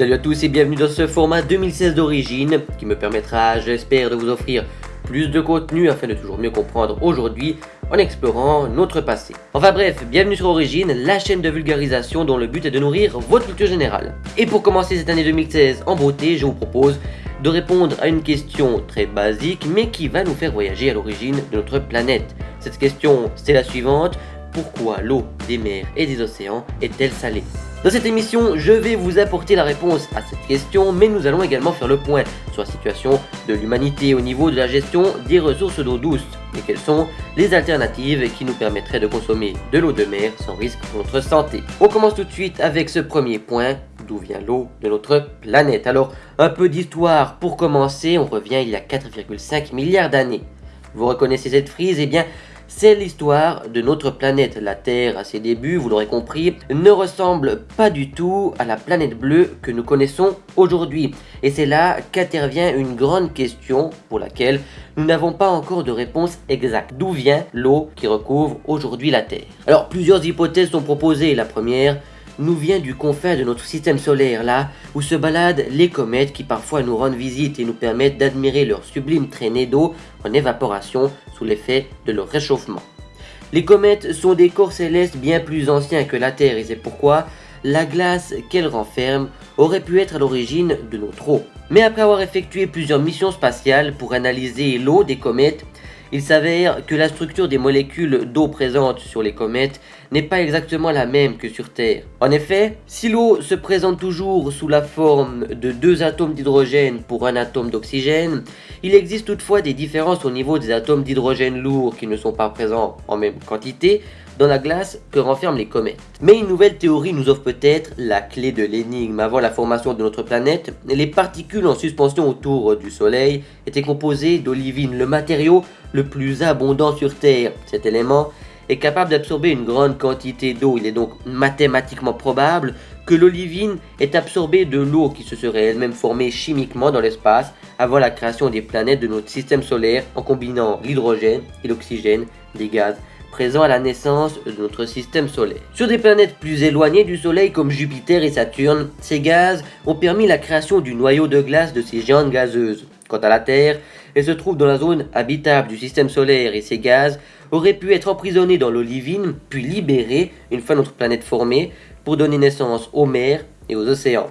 Salut à tous et bienvenue dans ce format 2016 d'origine qui me permettra, j'espère, de vous offrir plus de contenu afin de toujours mieux comprendre aujourd'hui en explorant notre passé. Enfin bref, bienvenue sur Origine, la chaîne de vulgarisation dont le but est de nourrir votre culture générale. Et pour commencer cette année 2016 en beauté, je vous propose de répondre à une question très basique mais qui va nous faire voyager à l'origine de notre planète. Cette question, c'est la suivante, pourquoi l'eau des mers et des océans est-elle salée? Dans cette émission, je vais vous apporter la réponse à cette question, mais nous allons également faire le point sur la situation de l'humanité au niveau de la gestion des ressources d'eau douce et quelles sont les alternatives qui nous permettraient de consommer de l'eau de mer sans risque pour notre santé? On commence tout de suite avec ce premier point, d'où vient l'eau de notre planète? Alors, un peu d'histoire pour commencer, on revient il y a 4,5 milliards d'années. Vous reconnaissez cette frise? Eh bien, c'est l'histoire de notre planète. La Terre, à ses débuts, vous l'aurez compris, ne ressemble pas du tout à la planète bleue que nous connaissons aujourd'hui. Et c'est là qu'intervient une grande question pour laquelle nous n'avons pas encore de réponse exacte. D'où vient l'eau qui recouvre aujourd'hui la Terre? Alors, plusieurs hypothèses sont proposées. La première, nous vient du confin de notre système solaire, là où se baladent les comètes qui parfois nous rendent visite et nous permettent d'admirer leur sublime traînée d'eau en évaporation sous l'effet de leur réchauffement. Les comètes sont des corps célestes bien plus anciens que la Terre et c'est pourquoi la glace qu'elles renferment aurait pu être à l'origine de notre eau. Mais après avoir effectué plusieurs missions spatiales pour analyser l'eau des comètes, il s'avère que la structure des molécules d'eau présentes sur les comètes n'est pas exactement la même que sur Terre. En effet, si l'eau se présente toujours sous la forme de deux atomes d'hydrogène pour un atome d'oxygène, il existe toutefois des différences au niveau des atomes d'hydrogène lourds qui ne sont pas présents en même quantité dans la glace que renferment les comètes. Mais une nouvelle théorie nous offre peut-être la clé de l'énigme. Avant la formation de notre planète, les particules en suspension autour du Soleil étaient composées d'olivine, le matériau le plus abondant sur Terre. Cet élément est capable d'absorber une grande quantité d'eau. Il est donc mathématiquement probable que l'olivine est absorbée de l'eau qui se serait elle-même formée chimiquement dans l'espace avant la création des planètes de notre système solaire en combinant l'hydrogène et l'oxygène des gaz présents à la naissance de notre système solaire. Sur des planètes plus éloignées du Soleil comme Jupiter et Saturne, ces gaz ont permis la création du noyau de glace de ces géantes gazeuses. Quant à la Terre, elle se trouve dans la zone habitable du système solaire et ces gaz auraient pu être emprisonnés dans l'olivine puis libérés une fois notre planète formée pour donner naissance aux mers et aux océans.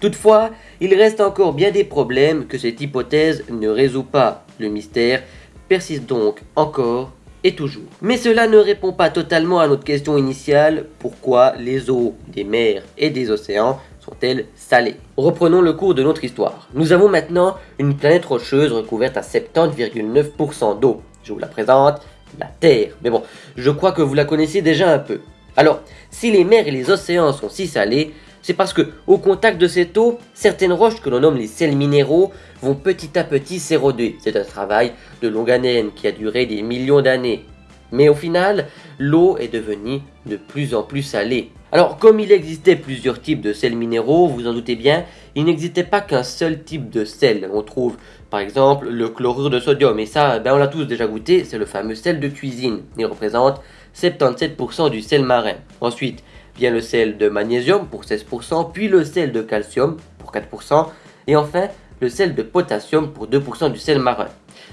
Toutefois, il reste encore bien des problèmes que cette hypothèse ne résout pas. Le mystère persiste donc encore toujours. Mais cela ne répond pas totalement à notre question initiale, pourquoi les eaux des mers et des océans sont-elles salées? Reprenons le cours de notre histoire. Nous avons maintenant une planète rocheuse recouverte à 70,9% d'eau. Je vous la présente, la Terre. Mais bon, je crois que vous la connaissez déjà un peu. Alors, si les mers et les océans sont si salés, c'est parce que, au contact de cette eau, certaines roches que l'on nomme les sels minéraux vont petit à petit s'éroder. C'est un travail de longue haleine qui a duré des millions d'années. Mais au final, l'eau est devenue de plus en plus salée. Alors, comme il existait plusieurs types de sels minéraux, vous en doutez bien, il n'existait pas qu'un seul type de sel. On trouve par exemple le chlorure de sodium, et ça, ben, on l'a tous déjà goûté, c'est le fameux sel de cuisine. Il représente 77% du sel marin. Ensuite, le sel de magnésium pour 16%, puis le sel de calcium pour 4%, et enfin le sel de potassium pour 2% du sel marin.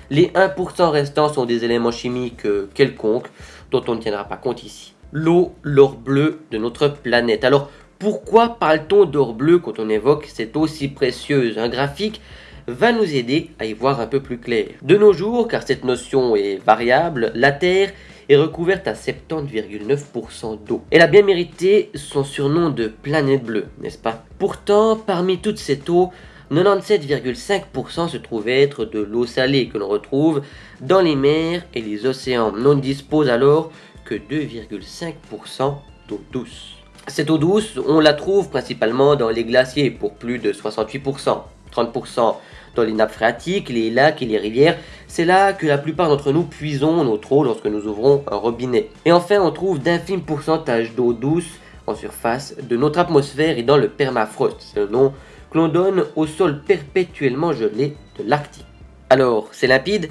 Les 1% restants sont des éléments chimiques euh, quelconques dont on ne tiendra pas compte ici. L'eau, l'or bleu de notre planète. Alors pourquoi parle-t-on d'or bleu quand on évoque cette eau si précieuse? Un graphique va nous aider à y voir un peu plus clair. De nos jours, car cette notion est variable, la Terre est recouverte à 70,9% d'eau. Elle a bien mérité son surnom de planète bleue, n'est-ce pas? Pourtant, parmi toute cette eau, 97,5% se trouve être de l'eau salée que l'on retrouve dans les mers et les océans. On ne dispose alors que 2,5% d'eau douce. Cette eau douce, on la trouve principalement dans les glaciers pour plus de 68%, 30% dans les nappes phréatiques, les lacs et les rivières. C'est là que la plupart d'entre nous puisons notre eau lorsque nous ouvrons un robinet. Et enfin, on trouve d'infimes pourcentages d'eau douce en surface de notre atmosphère et dans le permafrost. C'est le nom que l'on donne au sol perpétuellement gelé de l'Arctique. Alors, c'est limpide?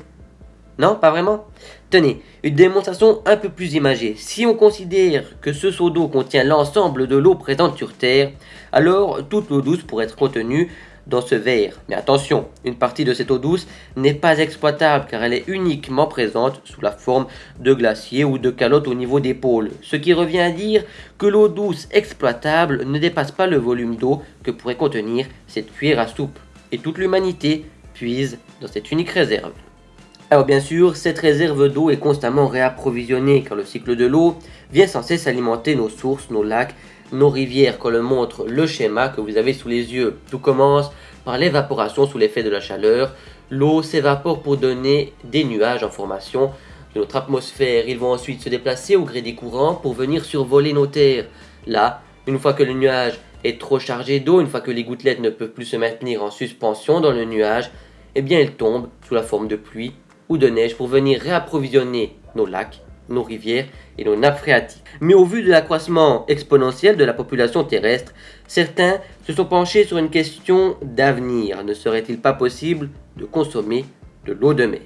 Non, pas vraiment? Tenez, une démonstration un peu plus imagée. Si on considère que ce seau d'eau contient l'ensemble de l'eau présente sur Terre, alors toute l'eau douce pourrait être contenue dans ce verre. Mais attention, une partie de cette eau douce n'est pas exploitable car elle est uniquement présente sous la forme de glaciers ou de calottes au niveau des pôles. Ce qui revient à dire que l'eau douce exploitable ne dépasse pas le volume d'eau que pourrait contenir cette cuillère à soupe. Et toute l'humanité puise dans cette unique réserve. Alors bien sûr, cette réserve d'eau est constamment réapprovisionnée car le cycle de l'eau vient sans cesse alimenter nos sources, nos lacs, nos rivières comme le montre le schéma que vous avez sous les yeux. Tout commence par l'évaporation sous l'effet de la chaleur. L'eau s'évapore pour donner des nuages en formation de notre atmosphère. Ils vont ensuite se déplacer au gré des courants pour venir survoler nos terres. Là, une fois que le nuage est trop chargé d'eau, une fois que les gouttelettes ne peuvent plus se maintenir en suspension dans le nuage, eh bien elles tombent sous la forme de pluie ou de neige pour venir réapprovisionner nos lacs nos rivières et nos nappes phréatiques. Mais au vu de l'accroissement exponentiel de la population terrestre, certains se sont penchés sur une question d'avenir. Ne serait-il pas possible de consommer de l'eau de mer?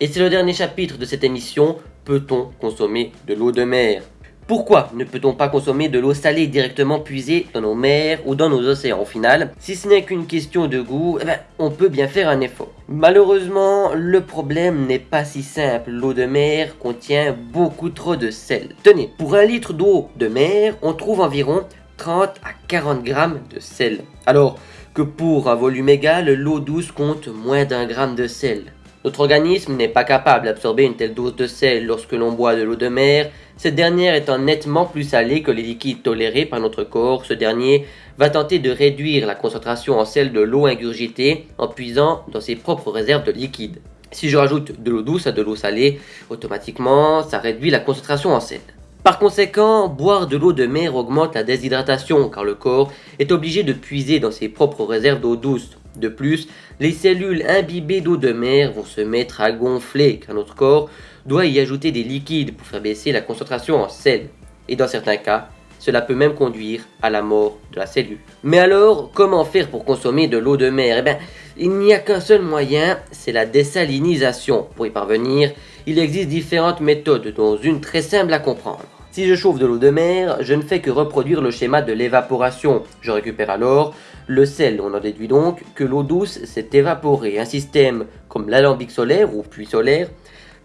Et c'est le dernier chapitre de cette émission, peut-on consommer de l'eau de mer? Pourquoi ne peut-on pas consommer de l'eau salée directement puisée dans nos mers ou dans nos océans au final? Si ce n'est qu'une question de goût, eh ben, on peut bien faire un effort. Malheureusement, le problème n'est pas si simple. L'eau de mer contient beaucoup trop de sel. Tenez, pour un litre d'eau de mer, on trouve environ 30 à 40 grammes de sel. Alors que pour un volume égal, l'eau douce compte moins d'un gramme de sel. Notre organisme n'est pas capable d'absorber une telle dose de sel lorsque l'on boit de l'eau de mer, cette dernière étant nettement plus salée que les liquides tolérés par notre corps, ce dernier va tenter de réduire la concentration en sel de l'eau ingurgitée en puisant dans ses propres réserves de liquide. Si je rajoute de l'eau douce à de l'eau salée, automatiquement ça réduit la concentration en sel. Par conséquent, boire de l'eau de mer augmente la déshydratation car le corps est obligé de puiser dans ses propres réserves d'eau douce de plus, les cellules imbibées d'eau de mer vont se mettre à gonfler car notre corps doit y ajouter des liquides pour faire baisser la concentration en sel. Et dans certains cas, cela peut même conduire à la mort de la cellule. Mais alors, comment faire pour consommer de l'eau de mer? Eh bien, il n'y a qu'un seul moyen, c'est la désalinisation. Pour y parvenir, il existe différentes méthodes, dont une très simple à comprendre. Si je chauffe de l'eau de mer, je ne fais que reproduire le schéma de l'évaporation. Je récupère alors le sel. On en déduit donc que l'eau douce s'est évaporée. Un système comme l'alambic solaire ou puits solaire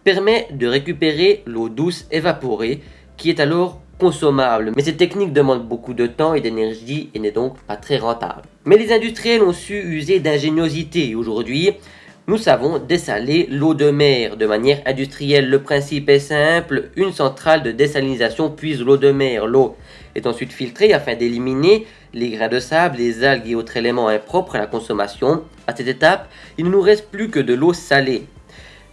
permet de récupérer l'eau douce évaporée qui est alors consommable. Mais cette technique demande beaucoup de temps et d'énergie et n'est donc pas très rentable. Mais les industriels ont su user d'ingéniosité. Aujourd'hui, nous savons dessaler l'eau de mer de manière industrielle. Le principe est simple, une centrale de désalinisation puise l'eau de mer. L'eau est ensuite filtrée afin d'éliminer les grains de sable, les algues et autres éléments impropres à la consommation. À cette étape, il ne nous reste plus que de l'eau salée.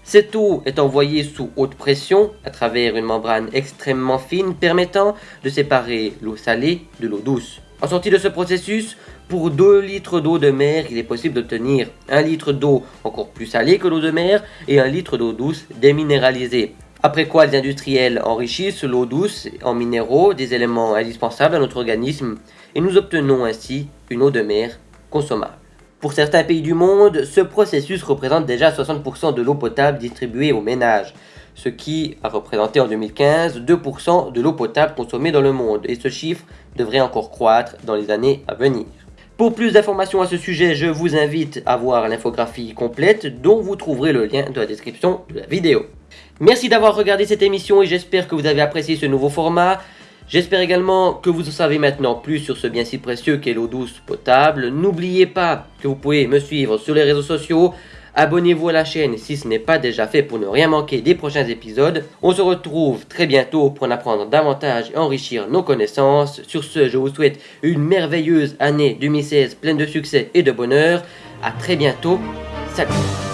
Cette eau est envoyée sous haute pression à travers une membrane extrêmement fine permettant de séparer l'eau salée de l'eau douce. En sortie de ce processus, pour 2 litres d'eau de mer, il est possible d'obtenir 1 litre d'eau encore plus salée que l'eau de mer et 1 litre d'eau douce déminéralisée. Après quoi, les industriels enrichissent l'eau douce en minéraux, des éléments indispensables à notre organisme, et nous obtenons ainsi une eau de mer consommable. Pour certains pays du monde, ce processus représente déjà 60% de l'eau potable distribuée aux ménages, ce qui a représenté en 2015 2% de l'eau potable consommée dans le monde, et ce chiffre devrait encore croître dans les années à venir. Pour plus d'informations à ce sujet, je vous invite à voir l'infographie complète dont vous trouverez le lien dans la description de la vidéo. Merci d'avoir regardé cette émission et j'espère que vous avez apprécié ce nouveau format. J'espère également que vous en savez maintenant plus sur ce bien si précieux qu'est l'eau douce potable. N'oubliez pas que vous pouvez me suivre sur les réseaux sociaux, Abonnez-vous à la chaîne si ce n'est pas déjà fait pour ne rien manquer des prochains épisodes. On se retrouve très bientôt pour en apprendre davantage et enrichir nos connaissances. Sur ce, je vous souhaite une merveilleuse année 2016 pleine de succès et de bonheur. A très bientôt. Salut